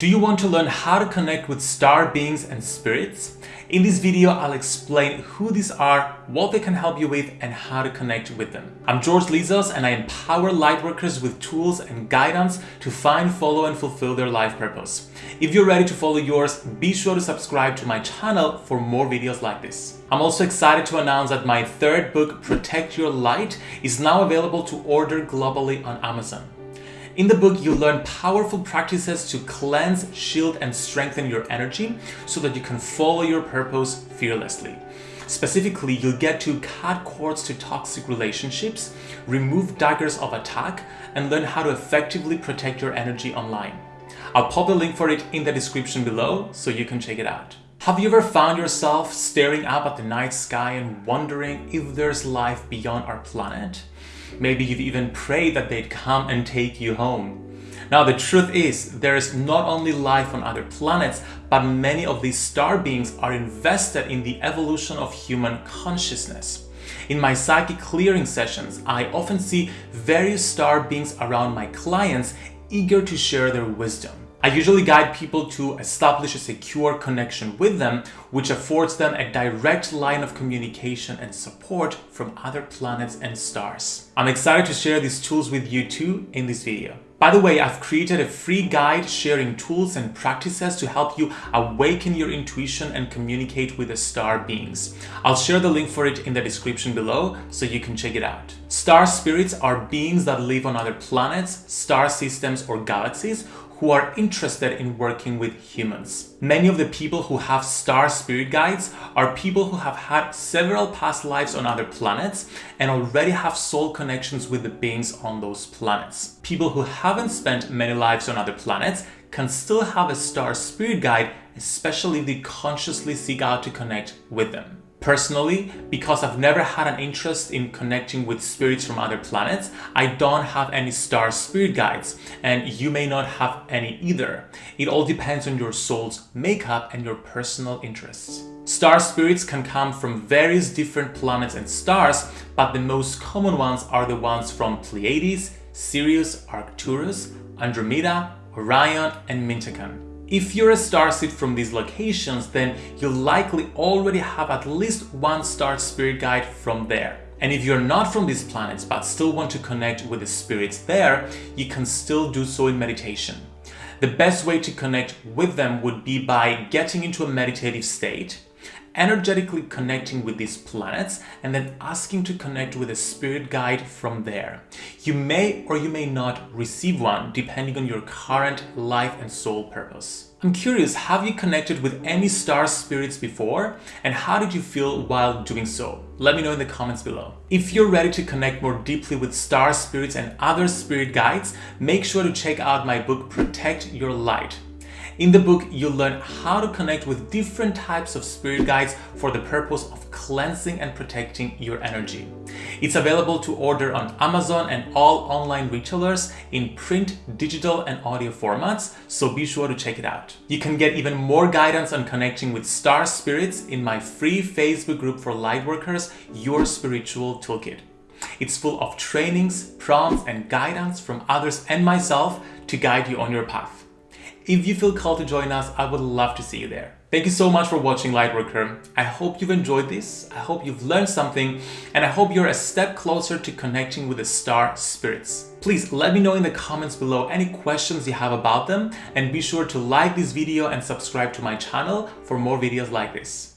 Do you want to learn how to connect with star beings and spirits? In this video, I'll explain who these are, what they can help you with, and how to connect with them. I'm George Lizos and I empower lightworkers with tools and guidance to find, follow, and fulfill their life purpose. If you're ready to follow yours, be sure to subscribe to my channel for more videos like this. I'm also excited to announce that my third book, Protect Your Light, is now available to order globally on Amazon. In the book, you'll learn powerful practices to cleanse, shield, and strengthen your energy so that you can follow your purpose fearlessly. Specifically, you'll get to cut cords to toxic relationships, remove daggers of attack, and learn how to effectively protect your energy online. I'll pop the link for it in the description below so you can check it out. Have you ever found yourself staring up at the night sky and wondering if there's life beyond our planet? Maybe you've even prayed that they'd come and take you home. Now the truth is, there is not only life on other planets, but many of these star beings are invested in the evolution of human consciousness. In my psychic clearing sessions, I often see various star beings around my clients eager to share their wisdom. I usually guide people to establish a secure connection with them, which affords them a direct line of communication and support from other planets and stars. I'm excited to share these tools with you too in this video. By the way, I've created a free guide sharing tools and practices to help you awaken your intuition and communicate with the star beings. I'll share the link for it in the description below so you can check it out. Star spirits are beings that live on other planets, star systems or galaxies who are interested in working with humans. Many of the people who have star spirit guides are people who have had several past lives on other planets and already have soul connections with the beings on those planets. People who haven't spent many lives on other planets can still have a star spirit guide, especially if they consciously seek out to connect with them. Personally, because I've never had an interest in connecting with spirits from other planets, I don't have any star spirit guides, and you may not have any either. It all depends on your soul's makeup and your personal interests. Star spirits can come from various different planets and stars, but the most common ones are the ones from Pleiades, Sirius, Arcturus, Andromeda, Orion, and Mintakan. If you're a starseed from these locations, then you'll likely already have at least one star spirit guide from there. And if you're not from these planets but still want to connect with the spirits there, you can still do so in meditation. The best way to connect with them would be by getting into a meditative state, energetically connecting with these planets and then asking to connect with a spirit guide from there. You may or you may not receive one depending on your current life and soul purpose. I'm curious, have you connected with any star spirits before? And how did you feel while doing so? Let me know in the comments below. If you're ready to connect more deeply with star spirits and other spirit guides, make sure to check out my book Protect Your Light. In the book, you'll learn how to connect with different types of spirit guides for the purpose of cleansing and protecting your energy. It's available to order on Amazon and all online retailers in print, digital, and audio formats, so be sure to check it out. You can get even more guidance on connecting with star spirits in my free Facebook group for lightworkers, Your Spiritual Toolkit. It's full of trainings, prompts, and guidance from others and myself to guide you on your path. If you feel called to join us, I would love to see you there. Thank you so much for watching Lightworker. I hope you've enjoyed this, I hope you've learned something, and I hope you're a step closer to connecting with the star spirits. Please let me know in the comments below any questions you have about them, and be sure to like this video and subscribe to my channel for more videos like this.